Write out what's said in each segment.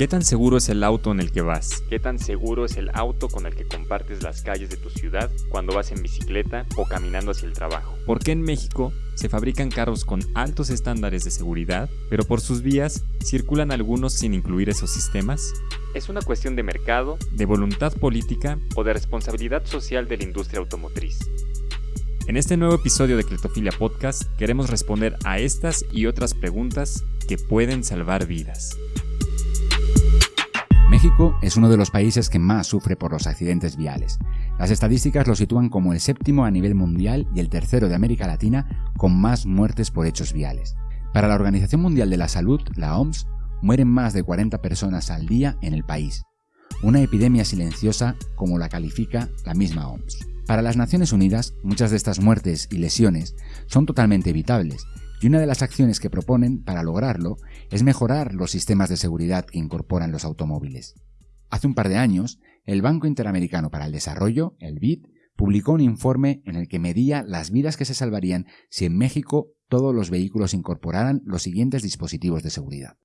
¿Qué tan seguro es el auto en el que vas? ¿Qué tan seguro es el auto con el que compartes las calles de tu ciudad cuando vas en bicicleta o caminando hacia el trabajo? ¿Por qué en México se fabrican carros con altos estándares de seguridad, pero por sus vías circulan algunos sin incluir esos sistemas? ¿Es una cuestión de mercado, de voluntad política o de responsabilidad social de la industria automotriz? En este nuevo episodio de Cletofilia Podcast queremos responder a estas y otras preguntas que pueden salvar vidas. México es uno de los países que más sufre por los accidentes viales. Las estadísticas lo sitúan como el séptimo a nivel mundial y el tercero de América Latina con más muertes por hechos viales. Para la Organización Mundial de la Salud, la OMS, mueren más de 40 personas al día en el país. Una epidemia silenciosa como la califica la misma OMS. Para las Naciones Unidas, muchas de estas muertes y lesiones son totalmente evitables y una de las acciones que proponen para lograrlo es mejorar los sistemas de seguridad que incorporan los automóviles. Hace un par de años, el Banco Interamericano para el Desarrollo, el BID, publicó un informe en el que medía las vidas que se salvarían si en México todos los vehículos incorporaran los siguientes dispositivos de seguridad.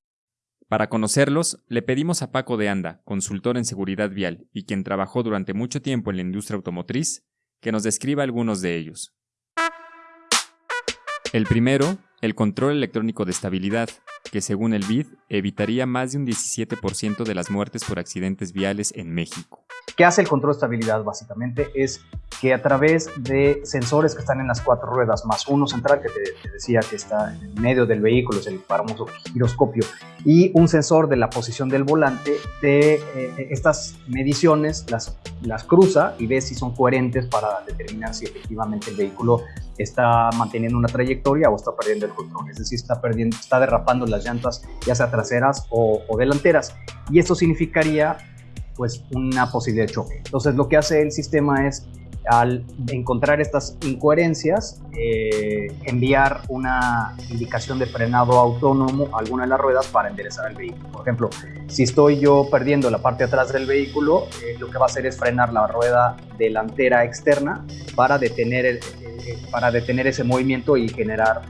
Para conocerlos, le pedimos a Paco de Anda, consultor en seguridad vial y quien trabajó durante mucho tiempo en la industria automotriz, que nos describa algunos de ellos. El primero, el control electrónico de estabilidad, que según el BID evitaría más de un 17% de las muertes por accidentes viales en México. ¿Qué hace el control de estabilidad básicamente? Es que a través de sensores que están en las cuatro ruedas, más uno central que te, decía que está en medio del vehículo, es el famoso giroscopio, y un sensor de la posición del volante, de eh, estas mediciones las, las cruza y ve si son coherentes para determinar si efectivamente el vehículo está manteniendo una trayectoria o está perdiendo el control, es decir, está, perdiendo, está derrapando las llantas ya sea traseras o, o delanteras. Y esto significaría pues una posibilidad de choque. Entonces lo que hace el sistema es al encontrar estas incoherencias, eh, enviar una indicación de frenado autónomo a alguna de las ruedas para enderezar el vehículo. Por ejemplo, si estoy yo perdiendo la parte de atrás del vehículo, eh, lo que va a hacer es frenar la rueda delantera externa para detener, el, para detener ese movimiento y generar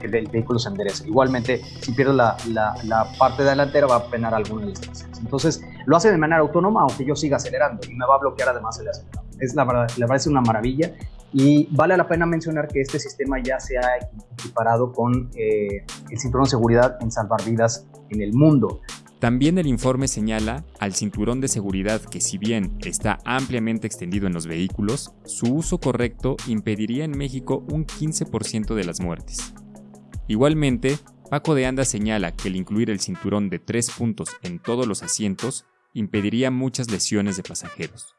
que el, vehículo se enderece. Igualmente, si pierdo la, la, la parte delantera, va a frenar alguna estas. Entonces, lo hace de manera autónoma, aunque yo siga acelerando y me va a bloquear además el acelerador. Es la verdad, la verdad es una maravilla y vale la pena mencionar que este sistema ya se ha equiparado con eh, el cinturón de seguridad en salvar vidas en el mundo. También el informe señala al cinturón de seguridad que si bien está ampliamente extendido en los vehículos, su uso correcto impediría en México un 15% de las muertes. Igualmente, Paco de Anda señala que el incluir el cinturón de tres puntos en todos los asientos impediría muchas lesiones de pasajeros.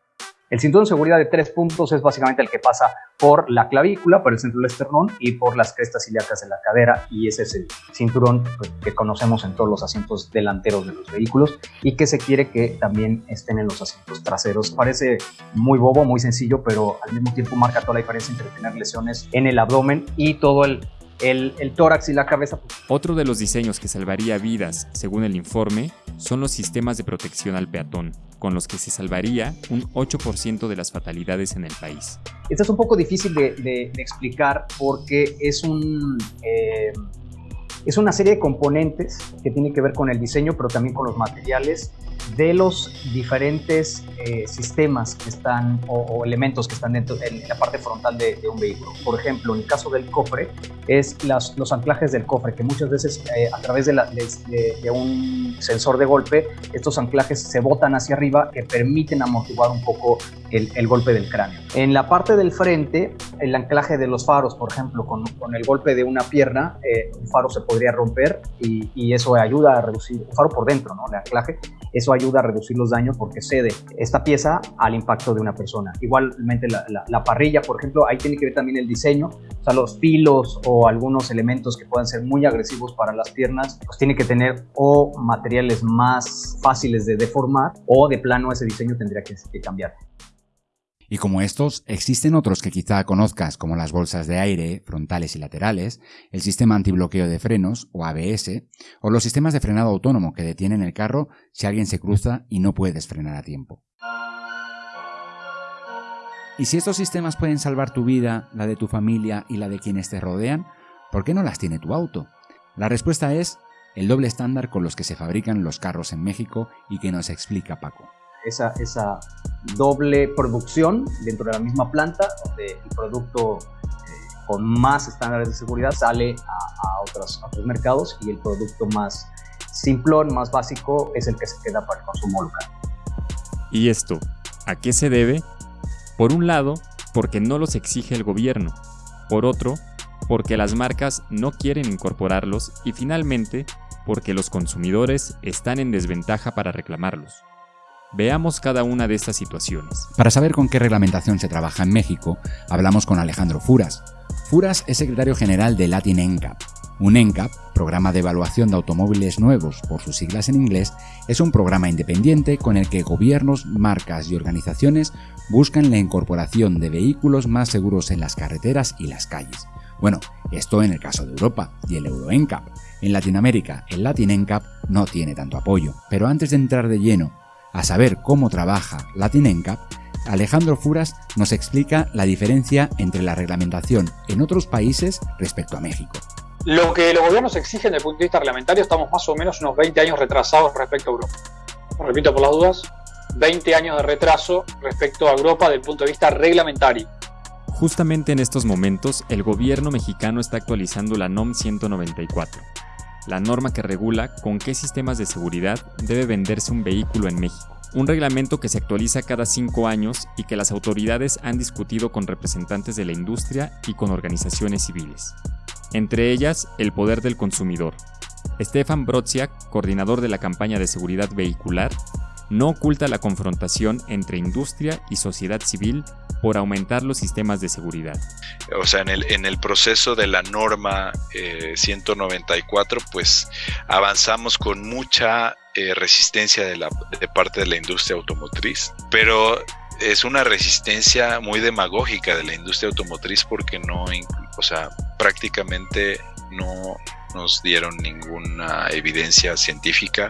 El cinturón de seguridad de tres puntos es básicamente el que pasa por la clavícula, por el centro del esternón y por las crestas ilíacas de la cadera y ese es el cinturón pues, que conocemos en todos los asientos delanteros de los vehículos y que se quiere que también estén en los asientos traseros. Parece muy bobo, muy sencillo, pero al mismo tiempo marca toda la diferencia entre tener lesiones en el abdomen y todo el el, tórax y la cabeza. Otro de los diseños que salvaría vidas, según el informe, son los sistemas de protección al peatón, con los que se salvaría un 8% de las fatalidades en el país. Esto es un poco difícil de, explicar porque es un... Eh, es una serie de componentes que tiene que ver con el diseño, pero también con los materiales de los diferentes eh, sistemas que están o, elementos que están dentro en la parte frontal de, un vehículo. Por ejemplo, en el caso del cofre, es los anclajes del cofre, que muchas veces eh, a través de, de, un sensor de golpe, estos anclajes se botan hacia arriba que permiten amortiguar un poco el, el, golpe del cráneo. En la parte del frente, el anclaje de los faros, por ejemplo, con, con el golpe de una pierna, eh, un faro se podría romper y, y, eso ayuda a reducir, un faro por dentro, ¿no? el anclaje, eso ayuda a reducir los daños porque cede esta pieza al impacto de una persona. Igualmente la, parrilla, por ejemplo, ahí tiene que ver también el diseño, o sea, los filos o algunos elementos que puedan ser muy agresivos para las piernas, pues tiene que tener o materiales más fáciles de deformar o de plano ese diseño tendría que cambiar. Y como estos, existen otros que quizá conozcas como las bolsas de aire frontales y laterales, el sistema antibloqueo de frenos o ABS, o los sistemas de frenado autónomo que detienen el carro si alguien se cruza y no puedes frenar a tiempo. Y si estos sistemas pueden salvar tu vida, la de tu familia y la de quienes te rodean, ¿por qué no las tiene tu auto? La respuesta es el doble estándar con los que se fabrican los carros en México y que nos explica Paco. Esa, esa doble producción dentro de la misma planta, donde el producto eh, con más estándares de seguridad sale a, otros, a otros mercados y el producto más simplón, más básico, es el que se queda para el consumo local. ¿Y esto a qué se debe? Por un lado, porque no los exige el gobierno. Por otro, porque las marcas no quieren incorporarlos y finalmente, porque los consumidores están en desventaja para reclamarlos. Veamos cada una de estas situaciones. Para saber con qué reglamentación se trabaja en México, hablamos con Alejandro Furas. Furas es secretario general de Latin NCAP, un NCAP, programa de evaluación de automóviles nuevos por sus siglas en inglés, es un programa independiente con el que gobiernos, marcas y organizaciones buscan la incorporación de vehículos más seguros en las carreteras y las calles. Bueno, esto en el caso de Europa y el Euro NCAP. En Latinoamérica, el Latin NCAP no tiene tanto apoyo, pero antes de entrar de lleno a saber cómo trabaja Latin NCAP, Alejandro Furas nos explica la diferencia entre la reglamentación en otros países respecto a México. Lo que los gobiernos exigen desde el punto de vista reglamentario, estamos más o menos unos 20 años retrasados respecto a Europa. Repito por las dudas, 20 años de retraso respecto a Europa desde el punto de vista reglamentario. Justamente en estos momentos, el gobierno mexicano está actualizando la NOM 194, la norma que regula con qué sistemas de seguridad debe venderse un vehículo en México. Un reglamento que se actualiza cada cinco años y que las autoridades han discutido con representantes de la industria y con organizaciones civiles entre ellas el poder del consumidor. Stefan Brodziak, coordinador de la campaña de seguridad vehicular, no oculta la confrontación entre industria y sociedad civil por aumentar los sistemas de seguridad. O sea, en el, en el proceso de la norma 194, eh, pues avanzamos con mucha eh, resistencia de, la, parte de la industria automotriz, pero es una resistencia muy demagógica de la industria automotriz porque no, o sea, prácticamente no nos dieron ninguna evidencia científica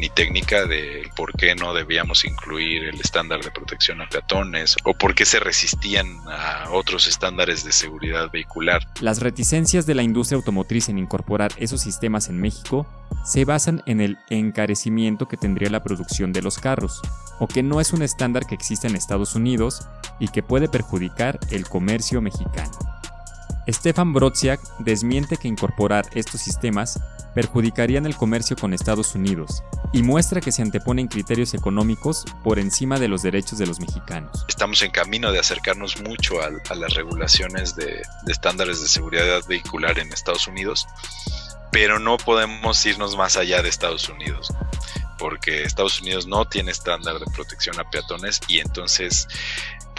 ni técnica de por qué no debíamos incluir el estándar de protección a peatones o por qué se resistían a otros estándares de seguridad vehicular. Las reticencias de la industria automotriz en incorporar esos sistemas en México se basan en el encarecimiento que tendría la producción de los carros, o que no es un estándar que existe en Estados Unidos y que puede perjudicar el comercio mexicano. Stefan Brodziak desmiente que incorporar estos sistemas perjudicarían el comercio con Estados Unidos y muestra que se anteponen criterios económicos por encima de los derechos de los mexicanos. Estamos en camino de acercarnos mucho a, las regulaciones de, de estándares de seguridad vehicular en Estados Unidos, pero no podemos irnos más allá de Estados Unidos porque Estados Unidos no tiene estándar de protección a peatones y entonces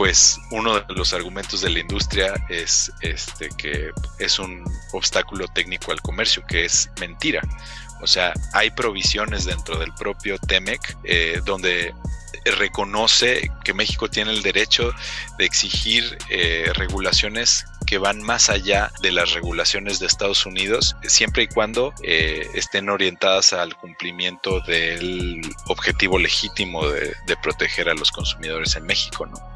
pues uno de los argumentos de la industria es este que es un obstáculo técnico al comercio, que es mentira. O sea, hay provisiones dentro del propio TEMEC eh, donde reconoce que México tiene el derecho de exigir eh, regulaciones que van más allá de las regulaciones de Estados Unidos, siempre y cuando eh, estén orientadas al cumplimiento del objetivo legítimo de, de proteger a los consumidores en México. ¿no?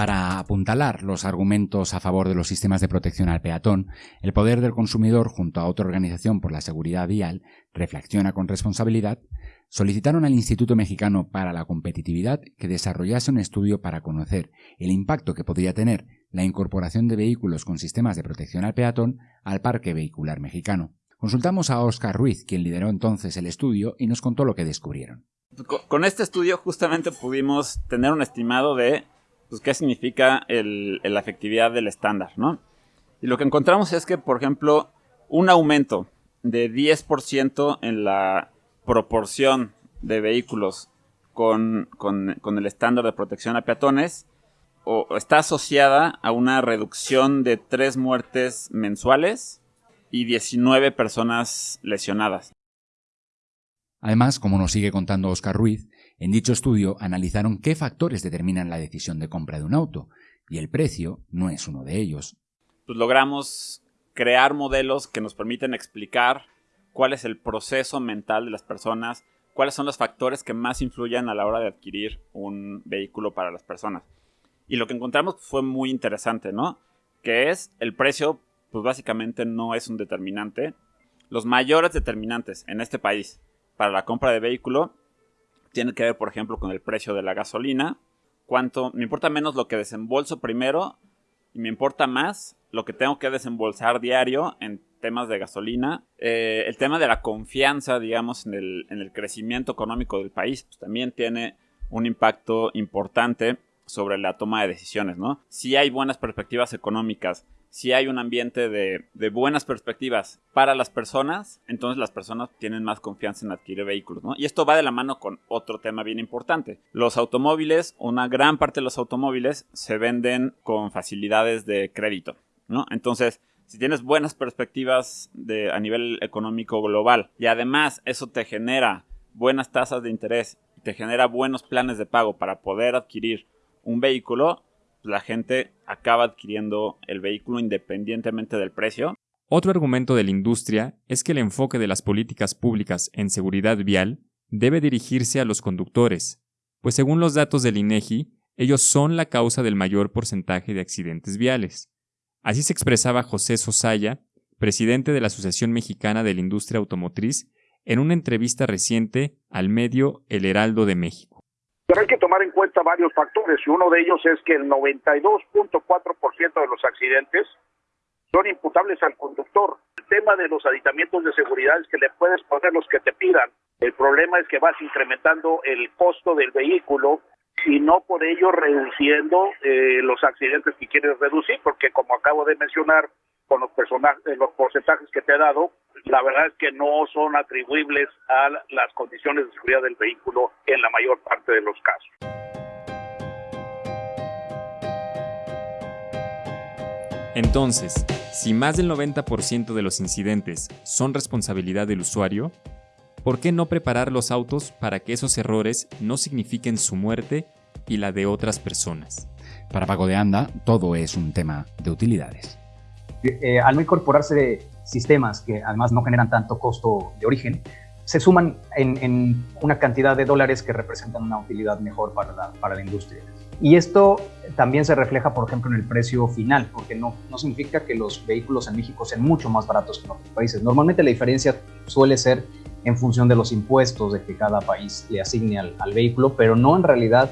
Para apuntalar los argumentos a favor de los sistemas de protección al peatón, el Poder del Consumidor, junto a otra organización por la seguridad vial, Reflexiona con Responsabilidad, solicitaron al Instituto Mexicano para la Competitividad que desarrollase un estudio para conocer el impacto que podría tener la incorporación de vehículos con sistemas de protección al peatón al parque vehicular mexicano. Consultamos a Oscar Ruiz, quien lideró entonces el estudio, y nos contó lo que descubrieron. Con este estudio justamente pudimos tener un estimado de pues, qué significa la efectividad del estándar, ¿no? Y lo que encontramos es que, por ejemplo, un aumento de 10% en la proporción de vehículos con, el estándar de protección a peatones o, está asociada a una reducción de 3 muertes mensuales y 19 personas lesionadas. Además, como nos sigue contando Oscar Ruiz, en dicho estudio analizaron qué factores determinan la decisión de compra de un auto, y el precio no es uno de ellos. Pues logramos crear modelos que nos permiten explicar cuál es el proceso mental de las personas, cuáles son los factores que más influyen a la hora de adquirir un vehículo para las personas. Y lo que encontramos fue muy interesante, ¿no? Que es el precio pues básicamente no es un determinante. Los mayores determinantes en este país para la compra de vehículo tienen que ver, por ejemplo, con el precio de la gasolina. Cuánto, me importa menos lo que desembolso primero y me importa más lo que tengo que desembolsar diario en temas de gasolina. Eh, el tema de la confianza, digamos, en el, en el crecimiento económico del país, pues, también tiene un impacto importante sobre la toma de decisiones, ¿no? Si hay buenas perspectivas económicas, si hay un ambiente de, buenas perspectivas para las personas, entonces las personas tienen más confianza en adquirir vehículos, ¿no? Y esto va de la mano con otro tema bien importante. Los automóviles, una gran parte de los automóviles se venden con facilidades de crédito, ¿no? Entonces, si tienes buenas perspectivas de, a nivel económico global y además eso te genera buenas tasas de interés, te genera buenos planes de pago para poder adquirir un vehículo, la gente acaba adquiriendo el vehículo independientemente del precio. Otro argumento de la industria es que el enfoque de las políticas públicas en seguridad vial debe dirigirse a los conductores, pues según los datos del INEGI, ellos son la causa del mayor porcentaje de accidentes viales. Así se expresaba José Sosaya, presidente de la Asociación Mexicana de la Industria Automotriz, en una entrevista reciente al medio El Heraldo de México. Pero hay que tomar en cuenta varios factores y uno de ellos es que el 92.4% de los accidentes son imputables al conductor. El tema de los aditamientos de seguridad es que le puedes poner los que te pidan. El problema es que vas incrementando el costo del vehículo y no por ello reduciendo eh, los accidentes que quieres reducir, porque como acabo de mencionar, con los, personajes, los porcentajes que te he dado, la verdad es que no son atribuibles a las condiciones de seguridad del vehículo en la mayor parte de los casos. Entonces, si más del 90% de los incidentes son responsabilidad del usuario, ¿por qué no preparar los autos para que esos errores no signifiquen su muerte y la de otras personas? Para Pago de Anda, todo es un tema de utilidades. Eh, al no incorporarse sistemas que además no generan tanto costo de origen, se suman en, una cantidad de dólares que representan una utilidad mejor para la, para la industria. Y esto también se refleja, por ejemplo, en el precio final, porque no, no significa que los vehículos en México sean mucho más baratos que en otros países. Normalmente la diferencia suele ser en función de los impuestos de que cada país le asigne al, al vehículo, pero no en realidad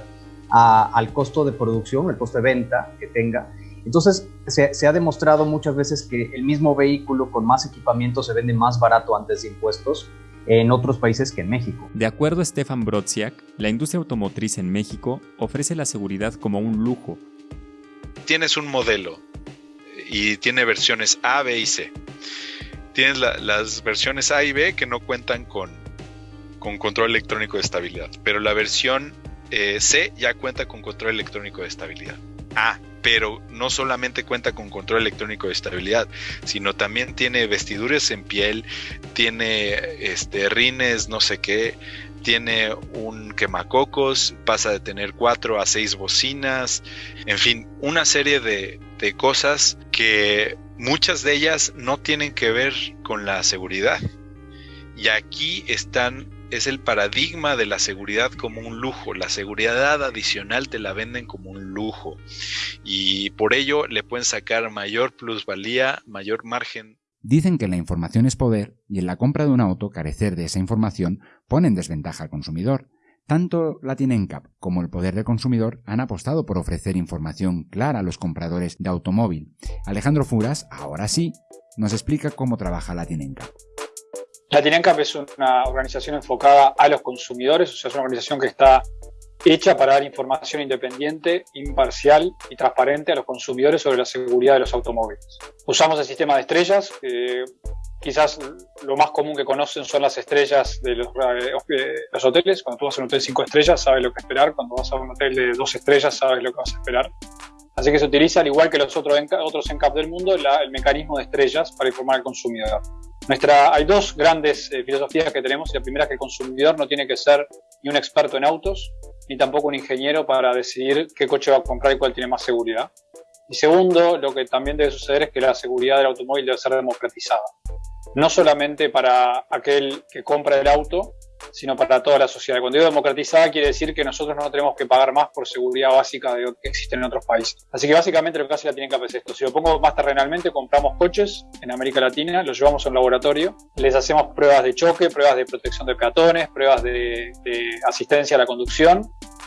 al costo de producción, el costo de venta que tenga entonces, se, ha demostrado muchas veces que el mismo vehículo con más equipamiento se vende más barato antes de impuestos en otros países que en México. De acuerdo a Stefan Brodziak, la industria automotriz en México ofrece la seguridad como un lujo. Tienes un modelo y tiene versiones A, B y C. Tienes las versiones A y B que no cuentan con, con control electrónico de estabilidad, pero la versión eh, C ya cuenta con control electrónico de estabilidad. A pero no solamente cuenta con control electrónico de estabilidad, sino también tiene vestiduras en piel, tiene este, rines, no sé qué, tiene un quemacocos, pasa de tener cuatro a seis bocinas, en fin, una serie de, de cosas que muchas de ellas no tienen que ver con la seguridad. Y aquí están es el paradigma de la seguridad como un lujo. La seguridad adicional te la venden como un lujo y por ello le pueden sacar mayor plusvalía, mayor margen. Dicen que la información es poder y en la compra de un auto carecer de esa información pone en desventaja al consumidor. Tanto Latinencap como el Poder del Consumidor han apostado por ofrecer información clara a los compradores de automóvil. Alejandro Furas, ahora sí, nos explica cómo trabaja Latinencap. Latinencap es una organización enfocada a los consumidores, o sea, es una organización que está hecha para dar información independiente, imparcial y transparente a los consumidores sobre la seguridad de los automóviles. Usamos el sistema de estrellas, quizás lo más común que conocen son las estrellas de los, eh, los, hoteles. Cuando tú vas a un hotel 5 estrellas, sabes lo que esperar. Cuando vas a un hotel de 2 estrellas, sabes lo que vas a esperar. Así que se utiliza, al igual que los otros, otros ENCAP del mundo, el mecanismo de estrellas para informar al consumidor. Nuestra, hay dos grandes eh, filosofías que tenemos. La primera es que el consumidor no tiene que ser ni un experto en autos, ni tampoco un ingeniero para decidir qué coche va a comprar y cuál tiene más seguridad. Y segundo, lo que también debe suceder es que la seguridad del automóvil debe ser democratizada. No solamente para aquel que compra el auto, sino para toda la sociedad. Cuando digo democratizada quiere decir que nosotros no tenemos que pagar más por seguridad básica de lo que existe en otros países. Así que básicamente lo que hace la tienen es esto. Si lo pongo más terrenalmente, compramos coches en América Latina, los llevamos a un laboratorio, les hacemos pruebas de choque, pruebas de protección de peatones, pruebas de, de asistencia a la conducción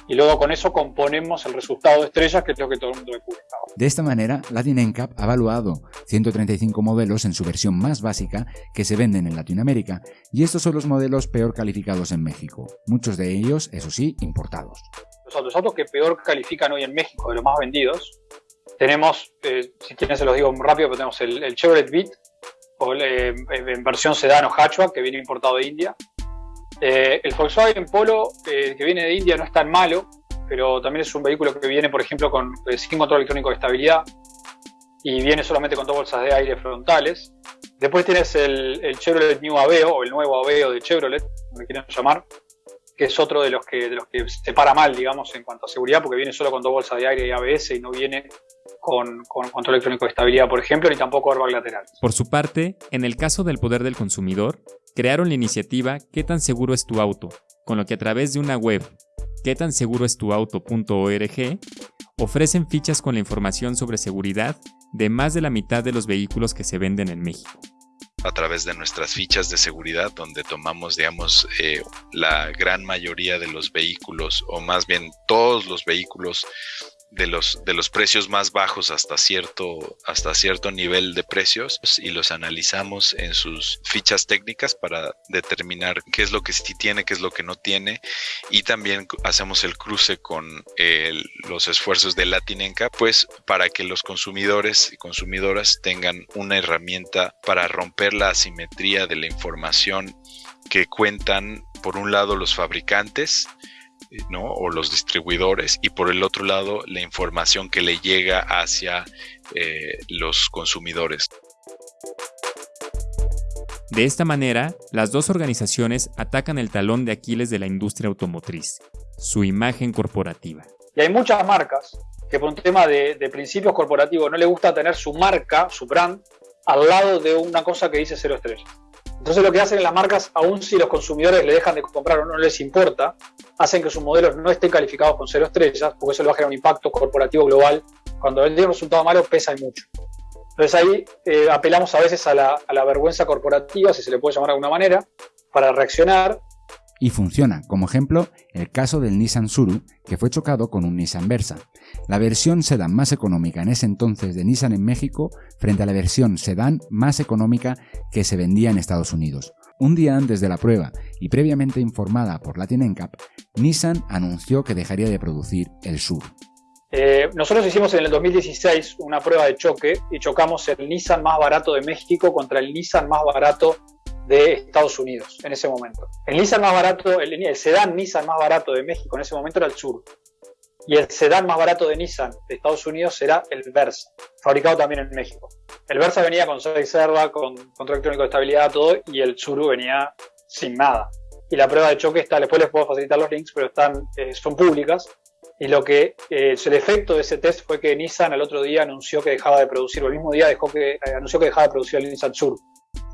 y luego con eso componemos el resultado de estrellas, que es lo que todo el mundo descubre. De esta manera, Latin NCAP ha evaluado 135 modelos en su versión más básica que se venden en Latinoamérica, y estos son los modelos peor calificados en México, muchos de ellos, eso sí, importados. Los autos, que peor califican hoy en México, de los más vendidos, tenemos, eh, si quieren se los digo muy rápido, pero tenemos el, Chevrolet Beat, o, eh, en versión sedán o hatchback, que viene importado de India, eh, el Volkswagen Polo, eh, que viene de India, no es tan malo, pero también es un vehículo que viene, por ejemplo, con, eh, sin control electrónico de estabilidad y viene solamente con dos bolsas de aire frontales. Después tienes el, Chevrolet New Aveo, o el nuevo Aveo de Chevrolet, como le quieren llamar, que es otro de los que, se para mal, digamos, en cuanto a seguridad, porque viene solo con dos bolsas de aire y ABS y no viene con, con, control electrónico de estabilidad, por ejemplo, ni tampoco airbag lateral. Por su parte, en el caso del poder del consumidor, crearon la iniciativa ¿Qué tan seguro es tu auto? con lo que a través de una web, qué tan seguro es tu auto.org, ofrecen fichas con la información sobre seguridad de más de la mitad de los vehículos que se venden en México a través de nuestras fichas de seguridad, donde tomamos, digamos, eh, la gran mayoría de los vehículos, o más bien todos los vehículos de los, de los precios más bajos hasta cierto, hasta cierto nivel de precios y los analizamos en sus fichas técnicas para determinar qué es lo que sí tiene, qué es lo que no tiene. Y también hacemos el cruce con los esfuerzos de Latinenca pues para que los consumidores y consumidoras tengan una herramienta para romper la asimetría de la información que cuentan por un lado los fabricantes ¿no? o los distribuidores y por el otro lado la información que le llega hacia eh, los consumidores. De esta manera, las dos organizaciones atacan el talón de Aquiles de la industria automotriz, su imagen corporativa. Y hay muchas marcas que por un tema de, de principios corporativos no le gusta tener su marca, su brand, al lado de una cosa que dice cero estrellas. Entonces lo que hacen las marcas, aun si los consumidores le dejan de comprar o no les importa, hacen que sus modelos no estén calificados con cero estrellas, porque eso le va a generar un impacto corporativo global. Cuando el resultado malo pesa mucho. Entonces ahí eh, apelamos a veces a la, a la vergüenza corporativa, si se le puede llamar de alguna manera, para reaccionar y funciona, como ejemplo, el caso del Nissan Suru, que fue chocado con un Nissan Versa, la versión sedán más económica en ese entonces de Nissan en México frente a la versión sedán más económica que se vendía en Estados Unidos. Un día antes de la prueba y previamente informada por Latin NCAP, Nissan anunció que dejaría de producir el Sur. Eh, nosotros hicimos en el 2016 una prueba de choque y chocamos el Nissan más barato de México contra el Nissan más barato de Estados Unidos en ese momento. El Nissan más barato, el, sedán Nissan más barato de México en ese momento era el Sur. Y el sedán más barato de Nissan de Estados Unidos era el Versa, fabricado también en México. El Versa venía con 6 serva, con control electrónico de estabilidad, todo, y el Suru venía sin nada. Y la prueba de choque está, después les puedo facilitar los links, pero están, eh, son públicas. Y lo que eh, el efecto de ese test fue que Nissan al otro día anunció que dejaba de producir, o el mismo día dejó que, eh, anunció que dejaba de producir el Nissan Sur.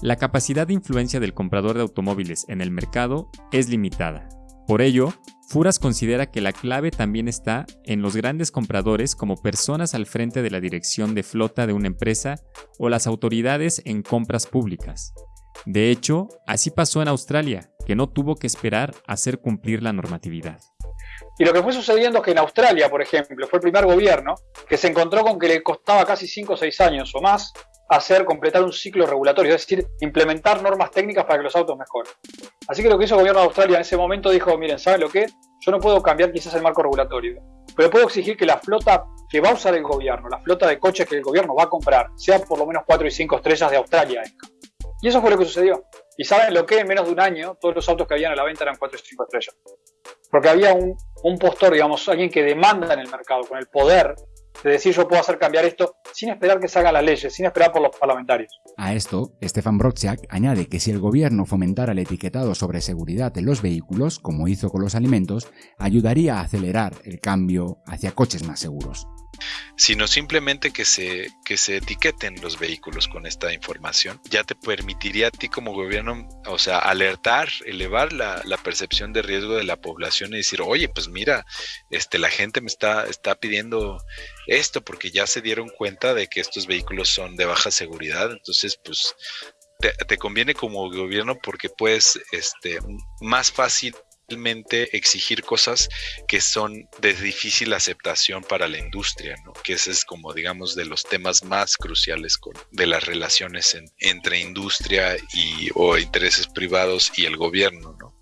La capacidad de influencia del comprador de automóviles en el mercado es limitada. Por ello, Furas considera que la clave también está en los grandes compradores como personas al frente de la dirección de flota de una empresa o las autoridades en compras públicas. De hecho, así pasó en Australia, que no tuvo que esperar a hacer cumplir la normatividad. Y lo que fue sucediendo es que en Australia, por ejemplo, fue el primer gobierno que se encontró con que le costaba casi 5 o 6 años o más hacer completar un ciclo regulatorio, es decir, implementar normas técnicas para que los autos mejoren. Así que lo que hizo el gobierno de Australia en ese momento dijo, miren, ¿saben lo que? Yo no puedo cambiar quizás el marco regulatorio, pero puedo exigir que la flota que va a usar el gobierno, la flota de coches que el gobierno va a comprar, sea por lo menos 4 y 5 estrellas de Australia. Y eso fue lo que sucedió. Y saben lo que en menos de un año todos los autos que habían a la venta eran 4 y 5 estrellas. Porque había un, un postor, digamos, alguien que demanda en el mercado, con el poder de decir yo puedo hacer cambiar esto sin esperar que se hagan las leyes, sin esperar por los parlamentarios. A esto, Stefan Brodziak añade que si el gobierno fomentara el etiquetado sobre seguridad en los vehículos, como hizo con los alimentos, ayudaría a acelerar el cambio hacia coches más seguros. Sino simplemente que se, que se etiqueten los vehículos con esta información. Ya te permitiría a ti como gobierno, o sea, alertar, elevar la, percepción de riesgo de la población y decir, oye, pues mira, este, la gente me está, está pidiendo esto porque ya se dieron cuenta de que estos vehículos son de baja seguridad, entonces pues te, conviene como gobierno porque puedes este, más fácil exigir cosas que son de difícil aceptación para la industria, ¿no? que ese es como digamos de los temas más cruciales de las relaciones entre industria y, o intereses privados y el gobierno. ¿no?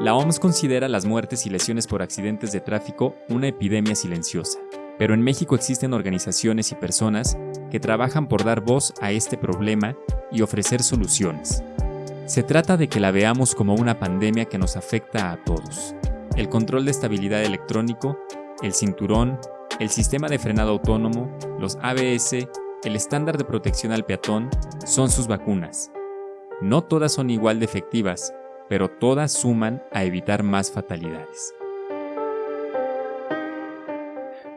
La OMS considera las muertes y lesiones por accidentes de tráfico una epidemia silenciosa, pero en México existen organizaciones y personas que trabajan por dar voz a este problema y ofrecer soluciones. Se trata de que la veamos como una pandemia que nos afecta a todos. El control de estabilidad electrónico, el cinturón, el sistema de frenado autónomo, los ABS, el estándar de protección al peatón son sus vacunas. No todas son igual de efectivas, pero todas suman a evitar más fatalidades.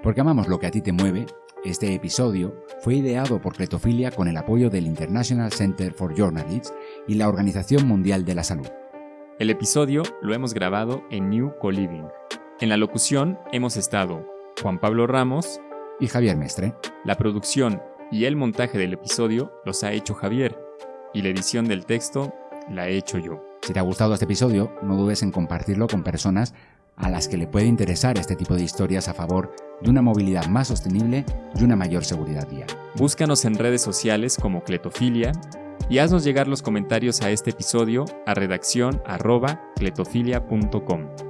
Porque amamos lo que a ti te mueve, este episodio fue ideado por Cletofilia con el apoyo del International Center for Journalists y la Organización Mundial de la Salud. El episodio lo hemos grabado en New Co-Living. En la locución hemos estado Juan Pablo Ramos y Javier Mestre. La producción y el montaje del episodio los ha hecho Javier y la edición del texto la he hecho yo. Si te ha gustado este episodio, no dudes en compartirlo con personas a las que le puede interesar este tipo de historias a favor de una movilidad más sostenible y una mayor seguridad vial. Búscanos en redes sociales como Cletofilia y haznos llegar los comentarios a este episodio a redacción cletofilia.com.